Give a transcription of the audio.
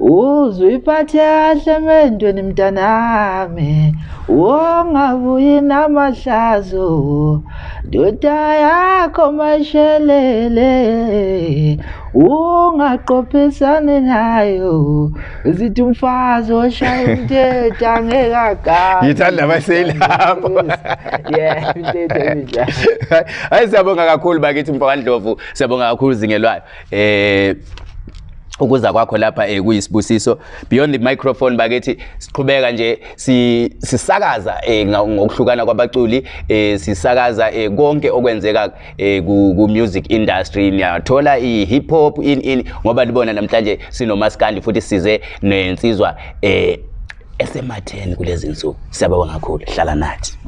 uzwiphathe kahle emendweni mntanami wongabuyi namahlazo. Ndoda yakho mashelele. Ungaqophisani nayo. Zithi umfazi oshaya umthetho angeke agame ngithanda abaselapho yeah umthetho enjalo hayi siyabonga kakhulu bakithi mfakandlovu siyabonga kakhulu zingelwayo. Eh ukuza kwakho lapha eh kuyisibusiso. Beyond the microphone bakithi siqhubeka nje si- sisakaza eh nga- ngokuhlukana kwabaculi eh sisakaza eh konke okwenzeka eh ku ku music industry. Niyathola i hip hop in in ngoba libona namhlanje sinomaskandi futhi size nensizwa eh esematheni kulezi insuku. Siyabonga kakhulu. Hlala nathi.